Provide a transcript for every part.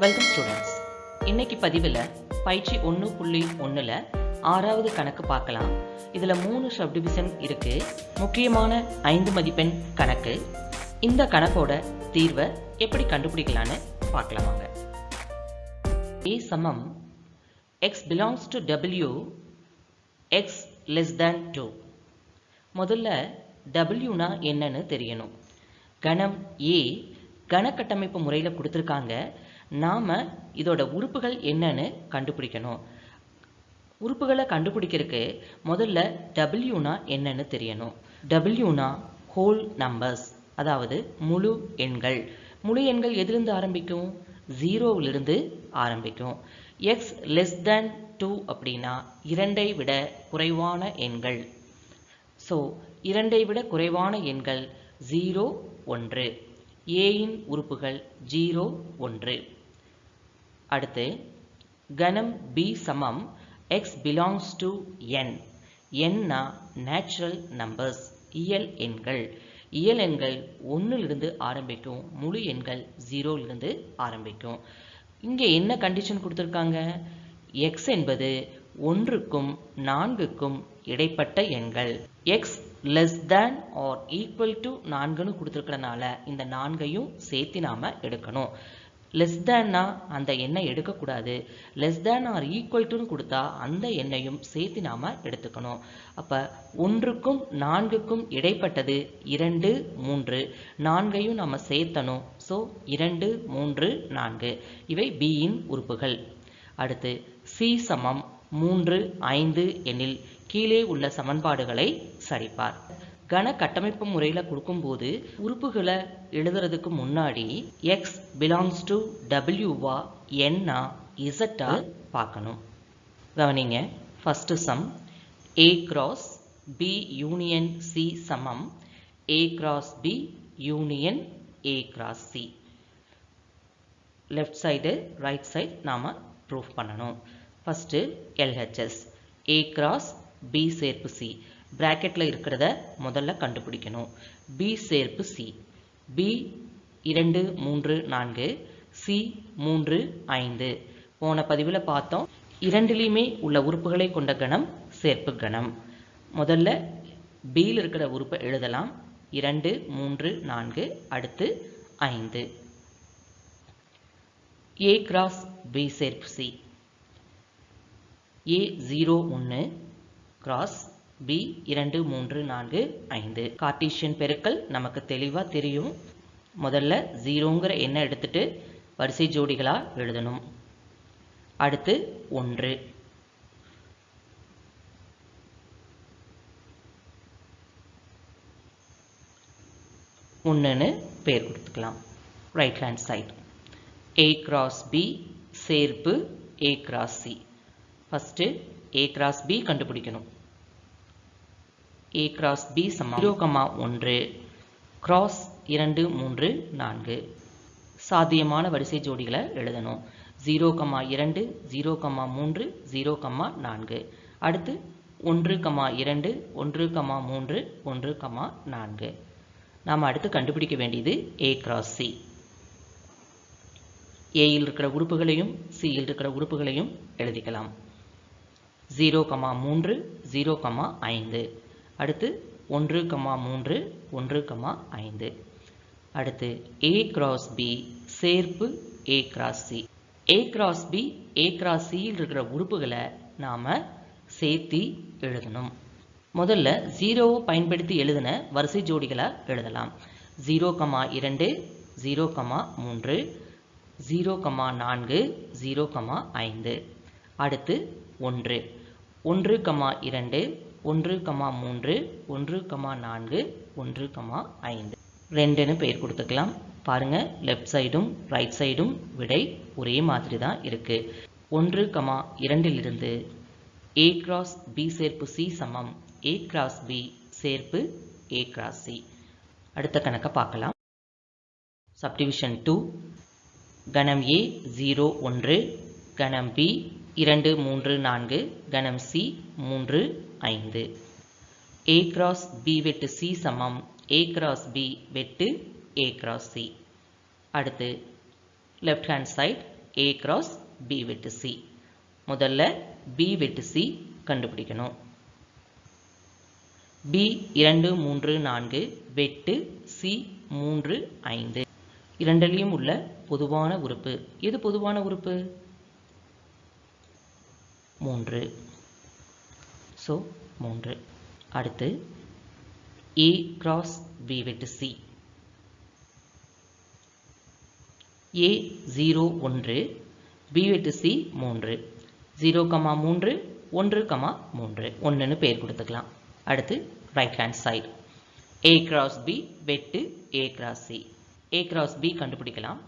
Welcome students இன்னைக்கு பதிவில் பயிற்சி ஒன்று புள்ளி ஒன்றில் ஆறாவது கணக்கு பார்க்கலாம். இதில் மூணு சப்டிவிஷன் இருக்குது முக்கியமான ஐந்து மதிப்பெண் கணக்கு. இந்த கணக்கோட தீர்வை எப்படி கண்டுபிடிக்கலான்னு பார்க்கலாம் வாங்க. சமம். X belongs to W x less than two முதல்ல டபிள்யூனா என்னன்னு தெரியணும். கணம் ஏ கணக்கட்டமைப்பு முறையில் கொடுத்துருக்காங்க. நாம் இதோட உறுப்புகள் என்னன்னு கண்டுபிடிக்கணும். உறுப்புகளை கண்டுபிடிக்கிறதுக்கு முதல்ல டபிள்யூனா என்னன்னு தெரியணும். டபிள்யூனா ஹோல் நம்பர்ஸ் அதாவது முழு எண்கள். முழு எண்கள் எதிலிருந்து ஆரம்பிக்கும்? ஜீரோவிலிருந்து ஆரம்பிக்கும். எக்ஸ் லெஸ் தேன் டூ அப்படின்னா இரண்டை விட குறைவான எண்கள். ஸோ இரண்டை விட குறைவான எண்கள் ஜீரோ ஒன்று ஏயின் உறுப்புகள் ஜீரோ ஒன்று அடுத்து கணம் பி சமம் எக்ஸ் பிலாங்ஸ் டு என் என்னா நேச்சுரல் நம்பர்ஸ் இயல் எண்கள். இயல் எண்கள் ஒன்றிலிருந்து ஆரம்பிக்கும் முழு எண்கள் ஜீரோலிருந்து ஆரம்பிக்கும். இங்கே என்ன கண்டிஷன் கொடுத்துருக்காங்க? எக்ஸ் என்பது ஒன்றுக்கும் நான்குக்கும் இடைப்பட்ட எண்கள். X less than or equal to நான்குன்னு கொடுத்துருக்கறனால இந்த நான்கையும் சேர்த்து நாம எடுக்கணும். லெஸ் தேன்னா அந்த எண்ணை எடுக்கக்கூடாது. லெஸ் தேன் ஆர் ஈக்குவல் டுன்னு கொடுத்தா அந்த எண்ணையும் சேர்த்து நாம் எடுத்துக்கணும். அப்போ ஒன்றுக்கும் நான்குக்கும் இடைப்பட்டது இரண்டு மூன்று. நான்கையும் நம்ம சேர்த்தணும். ஸோ இரண்டு மூன்று நான்கு. இவை பியின் உறுப்புகள். அடுத்து சி சமம் மூன்று ஐந்து எனில் கீழே உள்ள சமன்பாடுகளை சரிப்பார் கன கட்டமைப்பு முறையில் கொடுக்கும்போது உறுப்புகளை எழுதுறதுக்கு முன்னாடி எக்ஸ் பிலாங்ஸ் டு டபிள்யூவா என்னா இசட்டா பார்க்கணும். கவனிங்க. First sum A cross B union C சமம். A cross B union A cross C left side right side நாம் ப்ரூஃப் பண்ணணும். First LHS A cross B சேர்ப்பு சி ப்ராக்கெட்டில் இருக்கிறத முதல்ல கண்டுபிடிக்கணும். பி சேர்ப்பு சி பி இரண்டு மூன்று நான்கு சி மூன்று ஐந்து. போன பதிவில் பார்த்தோம். இரண்டிலையுமே உள்ள உறுப்புகளை கொண்ட கணம் சேர்ப்பு கணம். முதல்ல பியில் இருக்கிற உறுப்பை எழுதலாம். இரண்டு மூன்று நான்கு அடுத்து ஐந்து. ஏ கிராஸ் பி சேர்ப்பு சி ஏ ஜீரோ ஒன்று கிராஸ் பி இரண்டு மூன்று நான்கு ஐந்து. கார்டீஷியன் பெருக்கல் நமக்கு தெளிவாக தெரியும். முதல்ல ஜீரோங்கிற எண்ணை எடுத்துட்டு வரிசை ஜோடிகளாக எழுதணும். அடுத்து ஒன்று. ஒன்றுன்னு பேர் கொடுத்துக்கலாம். Right hand side A cross B சேர்ப்பு A cross C first A cross B கண்டுபிடிக்கணும். ஏ கிராஸ் பி சமம். ஜீரோ கமா ஒன்று. கிராஸ் இரண்டு மூன்று நான்கு. சாத்தியமான வரிசை ஜோடிகளை எழுதணும். ஜீரோ கமா இரண்டு ஜீரோ கமா மூன்று ஜீரோ கமா நான்கு. அடுத்து ஒன்று கமா இரண்டு ஒன்று கமா மூன்று ஒன்று கமா நான்கு. நாம் அடுத்து கண்டுபிடிக்க வேண்டியது ஏ கிராஸ் சி ஏயில் இருக்கிற உறுப்புகளையும் சியில் இருக்கிற உறுப்புகளையும் எழுதிக்கலாம். ஜீரோ கமா மூன்று ஜீரோ கமா ஐந்து. அடுத்து ஒன்று கமா மூன்று ஒன்று கமா ஐந்து. அடுத்து ஏ கிராஸ் பி சேர்ப்பு A cross C A cross B A cross சியில் இருக்கிற உறுப்புகளை நாம் சேர்த்தி எழுதணும். முதல்ல ஜீரோவை பயன்படுத்தி எழுதின வரிசை ஜோடிகளை எழுதலாம். ஜீரோ கமா இரண்டு ஜீரோ கமா மூன்று ஜீரோ கமா நான்கு ஜீரோ கமா ஐந்து. அடுத்து ஒன்று. ஒன்று கமா இரண்டு ஒன்று கமா மூன்று ஒன்று கமா நான்கு ஒன்று கமா ஐந்து. ரெண்டுன்னு பெயர் கொடுத்துக்கலாம். பாருங்கள் லெஃப்ட் சைடும் ரைட் சைடும் விடை ஒரே மாதிரி தான் இருக்குது ஒன்று கமா இரண்டிலிருந்து ஏ கிராஸ் பி சேர்ப்பு சி சமம். ஏ கிராஸ் பி சேர்ப்பு ஏ கிராஸ் சி அடுத்த கணக்கை பார்க்கலாம். சப்டிவிஷன் டூ கணம் ஏ ஜீரோ ஒன்று கணம் பி இரண்டு மூன்று நான்கு கணம் சி மூன்று ஐந்து. ஏ கிராஸ் பி வெட்டு சி சமம். ஏ கிராஸ் பி வெட்டு ஏ கிராஸ் சி அடுத்து left hand side A cross B வெட்டு சி முதல்ல பி வெட்டு சி கண்டுபிடிக்கணும். பி இரண்டு மூன்று நான்கு வெட்டு சி மூன்று ஐந்து. இரண்டிலையும் உள்ள பொதுவான உறுப்பு. எது பொதுவான உறுப்பு? மூன்று. ஸோ மூன்று. அடுத்து ஏ கிராஸ் பி வெட்டு சி ஏ ஜீரோ ஒன்று பி வெட்டு சி மூன்று. ஜீரோ கமா மூன்று ஒன்று கமா மூன்று. ஒன்றுன்னு பேர் கொடுத்துக்கலாம். அடுத்து right hand side A cross B வெட்டு A cross C A cross B கண்டுபிடிக்கலாம்.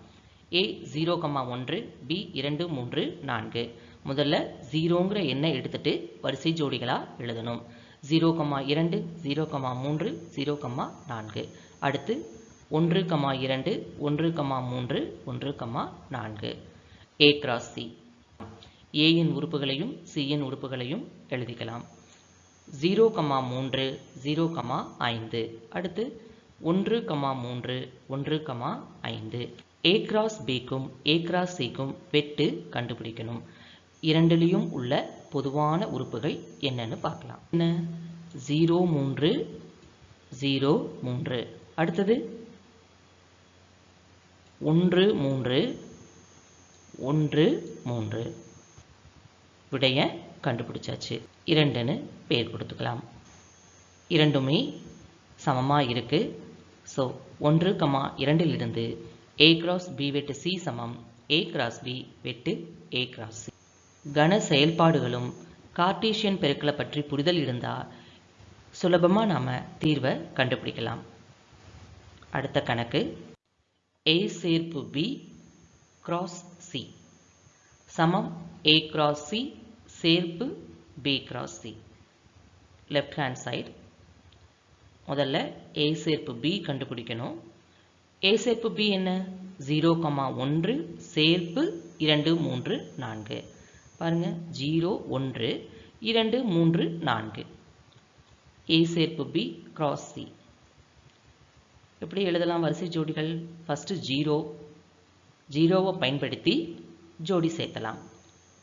ஏ ஜீரோ கமா ஒன்று பி இரண்டு மூன்று நான்கு. முதல்ல ஜீரோங்கிற எண்ணை எடுத்துட்டு வரிசை ஜோடிகளாக எழுதணும். ஜீரோ கமா இரண்டு ஜீரோ கம்மா மூன்று ஜீரோ கம்மா நான்கு. அடுத்து ஒன்று கமா இரண்டு ஒன்று கமா மூன்று ஒன்று கம்மா நான்கு. ஏ கிராஸ் சி ஏயின் உறுப்புகளையும் சியின் உறுப்புகளையும் எழுதிக்கலாம். ஜீரோ கமா மூன்று ஜீரோ கமா ஐந்து. அடுத்து ஒன்று கமா மூன்று ஒன்று கமா ஐந்து. ஏ கிராஸ் பிக்கும் ஏ கிராஸ் சிக்கும் வெட்டு கண்டுபிடிக்கணும். இரண்டிலையும் உள்ள பொதுவான உறுப்புகள் என்னன்னு பார்க்கலாம். என்ன? ஜீரோ மூன்று ஜீரோ மூன்று. அடுத்தது? ஒன்று மூன்று ஒன்று மூன்று. விடைய கண்டுபிடிச்சாச்சு. இரண்டுன்னு பெயர் கொடுத்துக்கலாம். இரண்டுமே சமமாக இருக்கு. ஸோ ஒன்று கமா இரண்டிலிருந்து ஏ கிராஸ் பி வெட்டு சி சமம். ஏ கிராஸ் பி வெட்டு ஏ கிராஸ் சி கன செயல்பாடுகளும் கார்ட்டீசியன் பெருக்களை பற்றி புரிதல் இருந்தால் சுலபமாக நாம் தீர்வை கண்டுபிடிக்கலாம். அடுத்த கணக்கு. ஏ சேர்ப்பு பி கிராஸ் சி சமம் ஏ கிராஸ் சி சேர்ப்பு B cross C left hand side முதல்ல ஏ சேர்ப்பு பி கண்டுபிடிக்கணும். ஏ சேர்ப்பு பி என்ன? ஜீரோ கமா ஒன்று சேர்ப்பு இரண்டு மூன்று நான்கு. பாருங்கள் ஜீரோ ஒன்று இரண்டு மூன்று நான்கு. ஏ சேர்ப்பு பி கிராஸ் சி எப்படி எழுதலாம் வரிசை ஜோடிகள்? First zero. ஜீரோவை பயன்படுத்தி ஜோடி சேர்த்தலாம்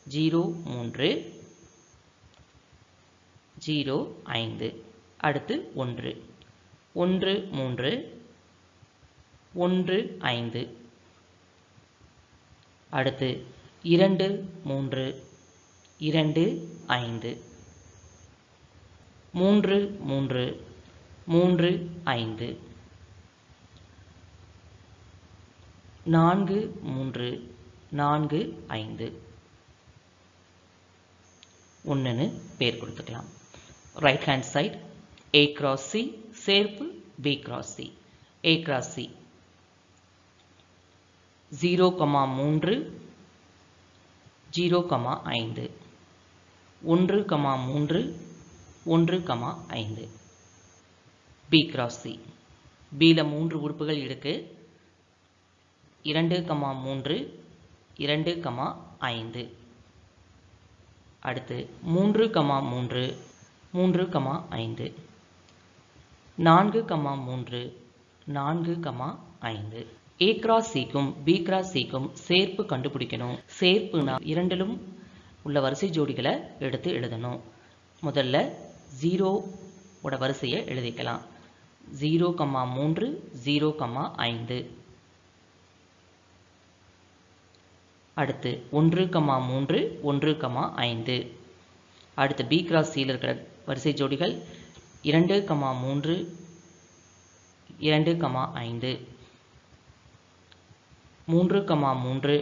ஜீரோ மூன்று. ஜீரோ ஐந்து. அடுத்து ஒன்று. ஒன்று மூன்று. ஒன்று ஐந்து. அடுத்து இரண்டு மூன்று. இரண்டு ஐந்து. மூன்று மூன்று. மூன்று ஐந்து. நான்கு மூன்று. நான்கு ஐந்து. ஒன்றுன்னு பேர் கொடுத்துக்கலாம். Right hand side A cross C சேர்ப்பு B cross C A cross C zero comma மூன்று ஜீரோ கமா ஐந்து. ஒன்று கமா மூன்று ஒன்று கமா ஐந்து. பி கிராஸ் சி பியில் மூன்று உறுப்புகள் இருக்கு. இரண்டு கமா மூன்று இரண்டு கமா ஐந்து. அடுத்து மூன்று கமா மூன்று மூன்று கமா ஐந்து. நான்கு கமா மூன்று நான்கு கமா ஐந்து. ஏ கிராஸ் சிக்கும் பி கிராஸ் சிக்கும் சேர்ப்பு கண்டுபிடிக்கணும். சேர்ப்புனா இரண்டிலும் உள்ள வரிசை ஜோடிகளை எடுத்து எழுதணும். முதல்ல ஜீரோவோட வரிசையை எழுதிக்கலாம். ஜீரோ கமா மூன்று ஜீரோ கமா ஐந்து. அடுத்து ஒன்று கமா மூன்று ஒன்று கமா ஐந்து. அடுத்து பி கிராஸ் சியில் இருக்கிற வரிசை ஜோடிகள் இரண்டு கமா மூன்று இரண்டு கமா ஐந்து. மூன்று கமா மூன்று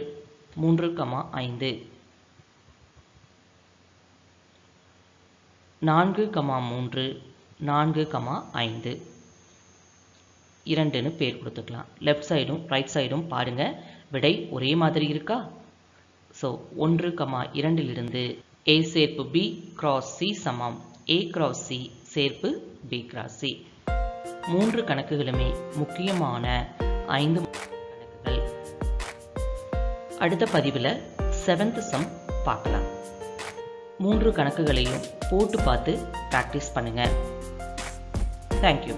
மூன்று கமா ஐந்து. நான்கு கமா மூன்று நான்கு கமா ஐந்து. இரண்டுன்னு பேர் கொடுத்துக்கலாம். லெஃப்ட் சைடும் ரைட் சைடும் பாருங்கள் விடை ஒரே மாதிரி இருக்கா? ஸோ ஒன்று கமா இரண்டிலிருந்து ஏ சேர்ப்பு பி கிராஸ் சி சமம். ஏ கிராஸ் சி சேர்ப்பு பி கிராஸ் சி மூன்று கணக்குகளுமே முக்கியமான ஐந்து கணக்குகள். அடுத்த பதிவில் செவன்த் சம் பார்க்கலாம். மூன்று கணக்குகளையும் போட்டு பார்த்து ப்ராக்டிஸ் பண்ணுங்கள் தேங்க்யூ